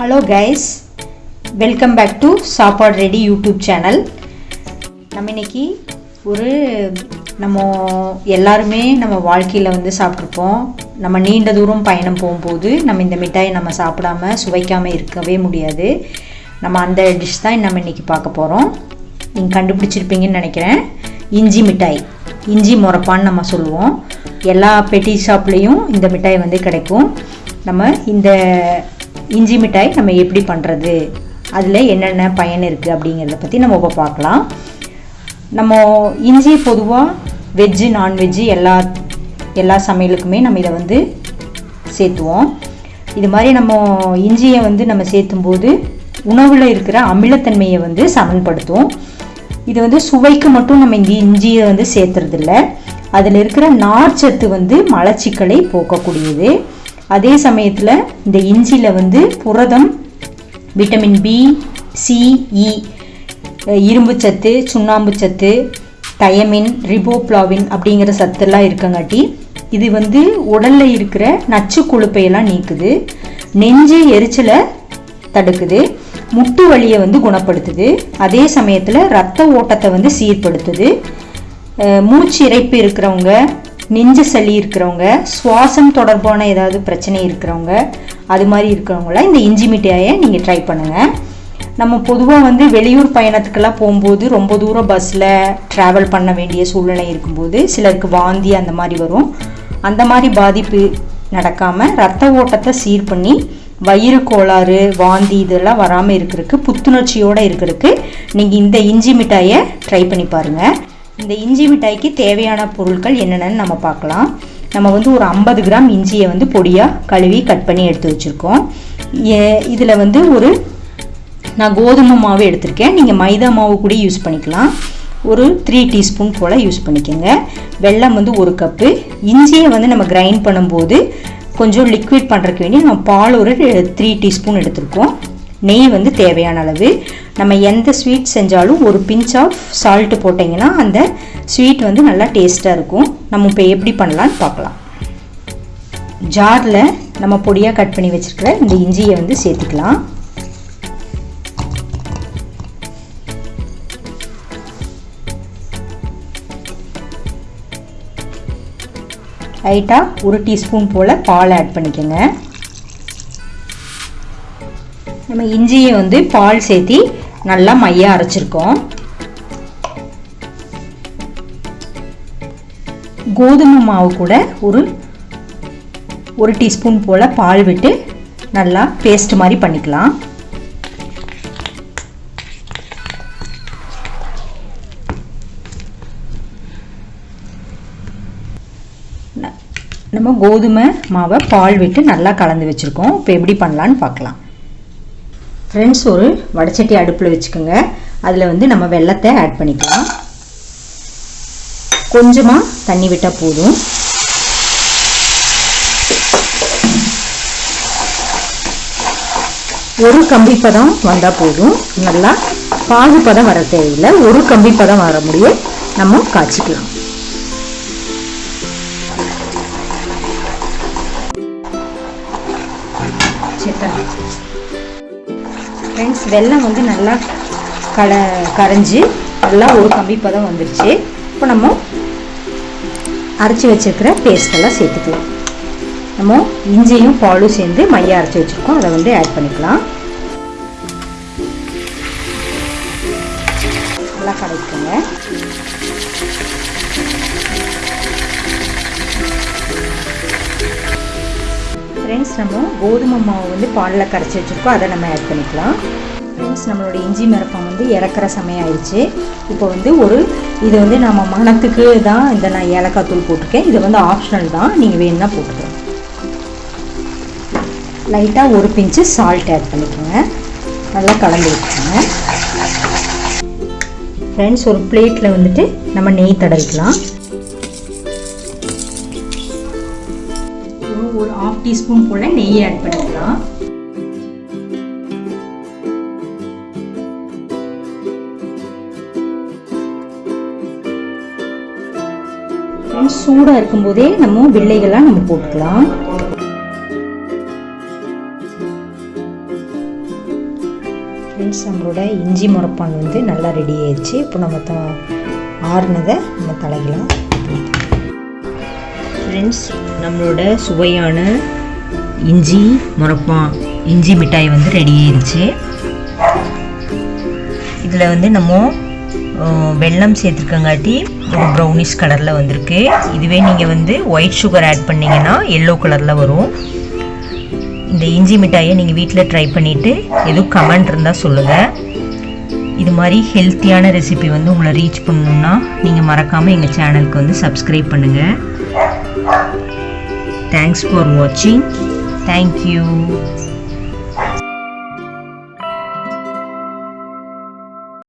Hello guys welcome back to Sappadu ready YouTube channel நம்ம இன்னைக்கு ஒரு நம்ம எல்லாருமே நம்ம வாழ்க்கையில் வந்து சாப்பிட்ருப்போம். நம்ம நீண்ட தூரம் பயணம் போகும்போது நம்ம இந்த மிட்டாயை நம்ம சாப்பிடாம சுவைக்காமல் இருக்கவே முடியாது. நம்ம அந்த டிஷ் தான் நம்ம இன்றைக்கி பார்க்க போகிறோம் நீங்கள் கண்டுபிடிச்சிருப்பீங்கன்னு நினைக்கிறேன். இஞ்சி மிட்டாய். இஞ்சி முறப்பான்னு நம்ம சொல்லுவோம். எல்லா பெட்டி ஷாப்லேயும் இந்த மிட்டாய் வந்து கிடைக்கும். நம்ம இந்த இஞ்சி மிட்டாய் நம்ம எப்படி பண்ணுறது அதில் என்னென்ன பயன் இருக்குது அப்படிங்கிறத பற்றி நம்ம இப்போ பார்க்கலாம். நம்ம இஞ்சி பொதுவாக வெஜ்ஜு நான்வெஜ்ஜு எல்லா எல்லா சமையலுக்குமே நம்ம இதை வந்து சேர்த்துவோம். இது மாதிரி நம்ம இஞ்சியை வந்து நம்ம சேர்த்தும்போது உணவில் இருக்கிற அமிலத்தன்மையை வந்து சமன்படுத்தும் இது வந்து சுவைக்கு மட்டும் நம்ம இங்கே இஞ்சியை வந்து சேர்த்துறதில்ல. அதில் இருக்கிற நார்ச்சத்து வந்து மலச்சிக்கலை போக்கக்கூடியது. அதே சமயத்தில் இந்த இஞ்சியில் வந்து புரதம் விட்டமின் பி சிஇ இரும்பு சத்து சுண்ணாம்பு சத்து தயமின் ரிபோப்ளாவின் அப்படிங்கிற சத்தெல்லாம் இருக்கங்காட்டி இது வந்து உடலில் இருக்கிற நச்சு கொழுப்பையெல்லாம் நீக்குது நெஞ்சு எரிச்சலை தடுக்குது முட்டு வலியை வந்து குணப்படுத்துது அதே சமயத்தில் ரத்த ஓட்டத்தை வந்து சீர்படுத்துது மூச்சு இறைப்பு இருக்கிறவங்க நெஞ்சு சளி இருக்கிறவங்க சுவாசம் தொடர்பான ஏதாவது பிரச்சனை இருக்கிறவங்க அது மாதிரி இருக்கிறவங்களாம் இந்த இஞ்சி மிட்டாயை நீங்கள் ட்ரை பண்ணுங்கள் நம்ம பொதுவாக வந்து வெளியூர் பயணத்துக்கெல்லாம் போகும்போது ரொம்ப தூரம் பஸ்ஸில் ட்ராவல் பண்ண வேண்டிய சூழ்நிலை இருக்கும்போது சிலருக்கு வாந்தி அந்த மாதிரி வரும். அந்த மாதிரி பாதிப்பு நடக்காமல் ரத்த ஓட்டத்தை சீர் பண்ணி வயிறு கோளாறு வாந்தி இதெல்லாம் வராமல் இருக்கிறதுக்கு புத்துணர்ச்சியோடு இருக்கிறதுக்கு நீங்கள் இந்த இஞ்சி மிட்டாயை ட்ரை பண்ணி பாருங்கள் இந்த இஞ்சி மிட்டாய்க்கு தேவையான பொருட்கள் என்னென்னு நம்ம பார்க்கலாம். நம்ம வந்து ஒரு ஐம்பது கிராம் இஞ்சியை வந்து பொடியாக கழுவி கட் பண்ணி எடுத்து வச்சுருக்கோம். இதில் வந்து ஒரு நான் கோதுமை மாவு எடுத்திருக்கேன். நீங்கள் மைதா மாவு கூட யூஸ் பண்ணிக்கலாம். ஒரு த்ரீ டீஸ்பூன் போல் யூஸ் பண்ணிக்கோங்க. வெல்லம் வந்து ஒரு கப்பு. இஞ்சியை வந்து நம்ம கிரைண்ட் பண்ணும்போது கொஞ்சம் லிக்விட் பண்ணுறதுக்கு வேண்டி நம்ம பால் ஒரு த்ரீ டீஸ்பூன் எடுத்திருக்கோம். நெய் வந்து தேவையான அளவு. நம்ம எந்த ஸ்வீட் செஞ்சாலும் ஒரு பிஞ்ச் ஆஃப் சால்ட்டு போட்டிங்கன்னா அந்த ஸ்வீட் வந்து நல்லா டேஸ்ட்டாக இருக்கும். நம்ம இப்போ எப்படி பண்ணலான்னு பார்க்கலாம். ஜாரில் நம்ம பொடியாக கட் பண்ணி வச்சுருக்கிற இந்த இஞ்சியை வந்து சேர்த்துக்கலாம். லைட்டாக ஒரு டீஸ்பூன் போல் பால் ஆட் பண்ணிக்கோங்க. நம்ம இஞ்சியை வந்து பால் சேர்த்தி நல்லா மையாக அரைச்சிருக்கோம். கோதுமை மாவு கூட ஒரு ஒரு டீஸ்பூன் போல் பால் விட்டு நல்லா பேஸ்ட் மாதிரி பண்ணிக்கலாம். நம்ம கோதுமை மாவை பால் விட்டு நல்லா கலந்து வச்சுருக்கோம். இப்போ எப்படி பண்ணலான்னு பார்க்கலாம். ஃப்ரெண்ட்ஸ் ஒரு வடச்சட்டி அடுப்பில் வச்சுக்கோங்க. அதில் வந்து நம்ம வெள்ளத்தை ஆட் பண்ணிக்கலாம். கொஞ்சமாக தண்ணி விட்டால் போதும். ஒரு கம்பி பதம் வந்தால் போதும். நல்லா பாகு பதம் வர தேவையில்லை. ஒரு கம்பி பதம் வர முடியும் நம்ம காய்ச்சிக்கலாம். ஃப்ரெண்ட்ஸ் வெல்லம் வந்து நல்லா கல கரைஞ்சி நல்லா ஒரு கம்பி பதம் வந்துருச்சு. இப்போ நம்ம அரைச்சி வச்சுருக்கிற பேஸ்டெல்லாம் சேர்த்துக்கலாம். நம்ம இஞ்சியும் பாலும் சேர்ந்து மையம் அரைச்சி வச்சுருக்கோம். அதை வந்து ஆட் பண்ணிக்கலாம். நல்லா கடைக்குங்க ஃப்ரெண்ட்ஸ் நம்ம கோதுமை மாவு வந்து பாலில் கரைச்சி வச்சுருக்கோம். அதை நம்ம ஆட் பண்ணிக்கலாம். ஃப்ரெண்ட்ஸ் நம்மளோட இஞ்சி மிரப்பம் வந்து இறக்குற சமயம் ஆயிடுச்சு. இப்போ வந்து ஒரு இது வந்து நம்ம மனத்துக்கு தான் இந்த நான் ஏலக்காய் தூள் போட்டிருக்கேன். இது வந்து ஆப்ஷனல் தான். நீங்கள் வேணும்னா போட்டுக்கலாம். லைட்டாக ஒரு பிஞ்சு சால்ட் ஆட் பண்ணிக்கோங்க. நல்லா கலந்து வச்சுக்கோங்க ஃப்ரெண்ட்ஸ் ஒரு பிளேட்டில் வந்துட்டு நம்ம நெய் தடவிக்கலாம். ஒரு ஆஃப் டீஸ்பூன் போல் நெய் ஆட் பண்ணிக்கலாம். சூடாக இருக்கும்போதே நம்ம வெள்ளைகள்லாம் நம்ம போட்டுக்கலாம். ஃப்ரெண்ட்ஸ் நம்மளோட இஞ்சி முறப்பான் வந்து நல்லா ரெடி ஆயிடுச்சு. இப்போ நம்ம த ஆறுனதை நம்ம தலைக்கலாம் ஃப்ரெண்ட்ஸ் நம்மளோட சுவையான இஞ்சி முறப்பா இஞ்சி மிட்டாய் வந்து ரெடி ஆயிடுச்சு இதில் வந்து நம்ம வெள்ளம் வெல்லம் சேர்த்துருக்கங்காட்டி ஒரு ப்ரௌனிஷ் கலரில் வந்திருக்கு. இதுவே நீங்கள் வந்து ஒயிட் சுகர் ஆட் பண்ணிங்கன்னா எல்லோ கலரில் வரும். இந்த இஞ்சி மிட்டாயை நீங்கள் வீட்டில் ட்ரை பண்ணிவிட்டு எதுவும் கமெண்ட் இருந்தால் சொல்லுங்கள் இது மாதிரி ஹெல்த்தியான ரெசிபி வந்து உங்களை ரீச் பண்ணணுன்னா நீங்கள் மறக்காமல் எங்கள் சேனலுக்கு வந்து சப்ஸ்கிரைப் பண்ணுங்கள் Thanks for watching. Thank you.